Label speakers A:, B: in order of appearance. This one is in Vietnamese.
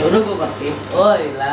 A: ఎవరు ఒకటి ఓ ఇలా